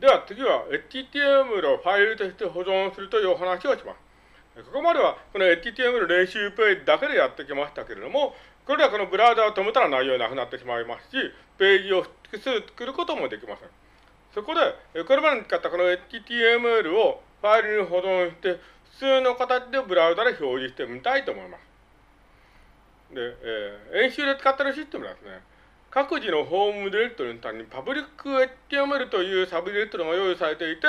では次は HTML をファイルとして保存するというお話をします。ここまではこの HTML 練習ページだけでやってきましたけれども、これではこのブラウザを止めたら内容なくなってしまいますし、ページを複数作ることもできません。そこで、これまでに使ったこの HTML をファイルに保存して、普通の形でブラウザで表示してみたいと思います。で、えー、演習で使ってるシステムですね、各自のホームディレクトリの単にパブリック HTML というサブディレクトリが用意されていて、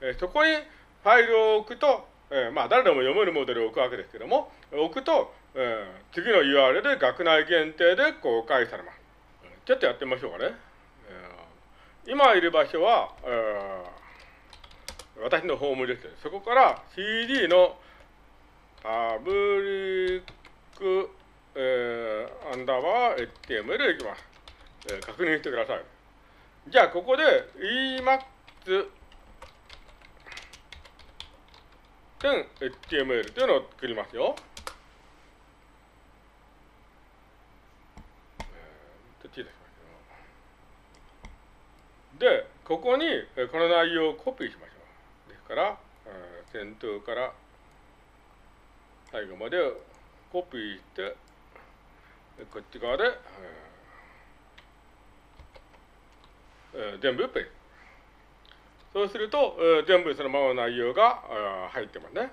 えー、そこにファイルを置くと、えー、まあ誰でも読めるモデルを置くわけですけども、置くと、えー、次の URL で学内限定で公開されます。ちょっとやってみましょうかね。えー、今いる場所は、えー、私のホームです。そこから CD のパブリック、えー、アンダーバー HTML でいきます。えー、確認してください。じゃあ、ここで Emacs.html というのを作りますよ。で、ここにこの内容をコピーしましょう。ですから、先頭から最後までコピーして、こっち側で、えー、全部ペイ。そうすると、えー、全部そのままの内容が入ってますね。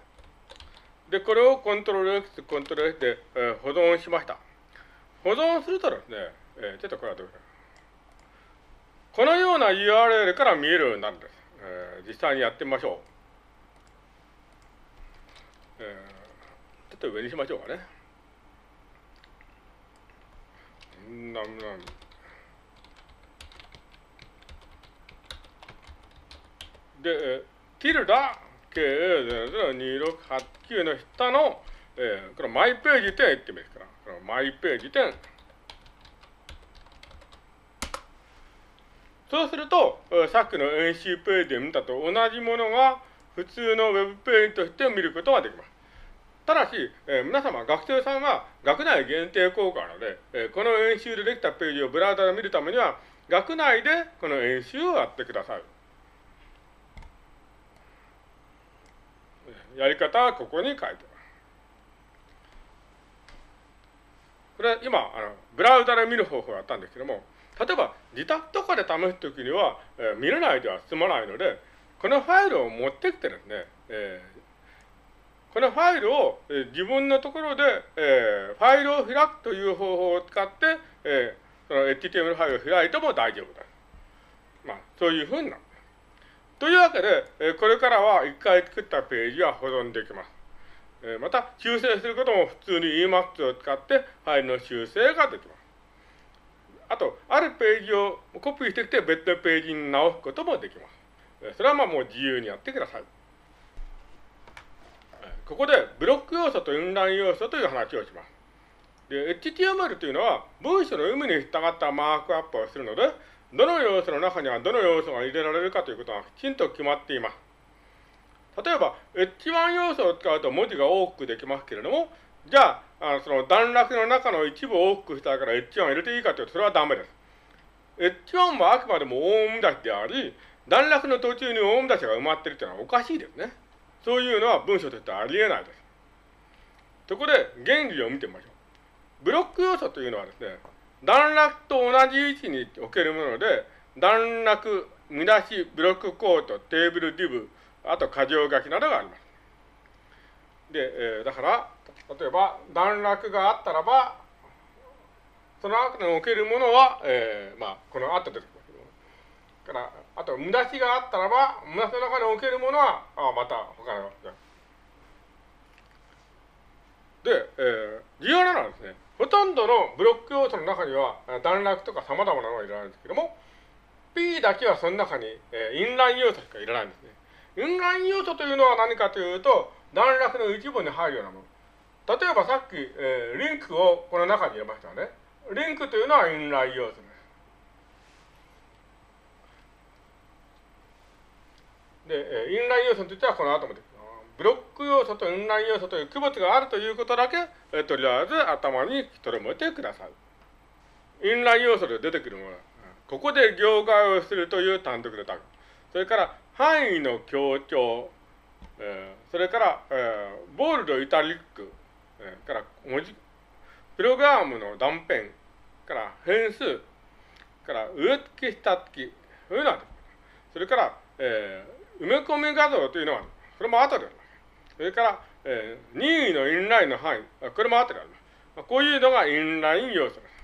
で、これをコントロール X、コントロール S で、えー、保存しました。保存するとですね、えー、ちょっとこれはどうか。このような URL から見えるようになるんです。えー、実際にやってみましょう。えー、ちょっと上にしましょうかね。なんなんで、ティルダ K00268 の下の、えー、このマイページ点言ってみますから、このマイページ点。そうすると、さっきの演習ページで見たと同じものが普通のウェブページとして見ることができます。ただし、えー、皆様、学生さんは学内限定効果なので、えー、この演習でできたページをブラウザで見るためには、学内でこの演習をやってください。やり方はここに書いてます。これ今、あのブラウザで見る方法をやったんですけども、例えば自宅とかで試すときには、えー、見れないでは済まないので、このファイルを持ってきてですね、えー、このファイルを、え、自分のところで、えー、ファイルを開くという方法を使って、えー、その HTML ファイルを開いても大丈夫です。まあ、そういうふうになる。というわけで、これからは一回作ったページは保存できます。また、修正することも普通に Emacs を使ってファイルの修正ができます。あと、あるページをコピーしてきて別のページに直すこともできます。それはまあもう自由にやってください。ここでブロック要素とインライン要素という話をします。で、HTML というのは文章の有無に従ったマークアップをするので、どの要素の中にはどの要素が入れられるかということがきちんと決まっています。例えば、H1 要素を使うと文字が多くできますけれども、じゃあ、あその段落の中の一部を多くしたいから H1 を入れていいかというと、それはダメです。H1 はあくまでも大見出しであり、段落の途中に大見出しが埋まっているというのはおかしいですね。そういうのは文章としてありえないです。そこで原理を見てみましょう。ブロック要素というのはですね、段落と同じ位置に置けるもので、段落、見出し、 blockquote、テーブル、 div、あと箇条書きなどがあります。で、えー、だから、例えば段落があったらば、その後に置けるものは、えー、まあ、この後出てきますけど、から、あと、見出しがあったらば、見出しの中に置けるものは、あまた他の。で、えー、重要なのはですね、ほとんどのブロック要素の中には、段落とか様々なのがいらないんですけども、P だけはその中に、えー、インライン要素しかいらないんですね。インライン要素というのは何かというと、段落の一部に入るようなもの。例えばさっき、えー、リンクをこの中に入れましたね。リンクというのはインライン要素です。で、えインライン要素といてはこの後もでブロック要素とインライン要素という区別があるということだけ、えとりあえず頭に留めてください。インライン要素で出てくるもの、ここで行外をするという単独でタグ。それから範囲の強調、えー、それから、えー、ボールド、イタリック、えー、から文字、プログラムの断片、から変数、から上付け下付き、そういうのがある。それから、えー、埋め込み画像というのは、これも後で。それから、えー、任意のインラインの範囲、これも後である。こういうのがインライン要素です。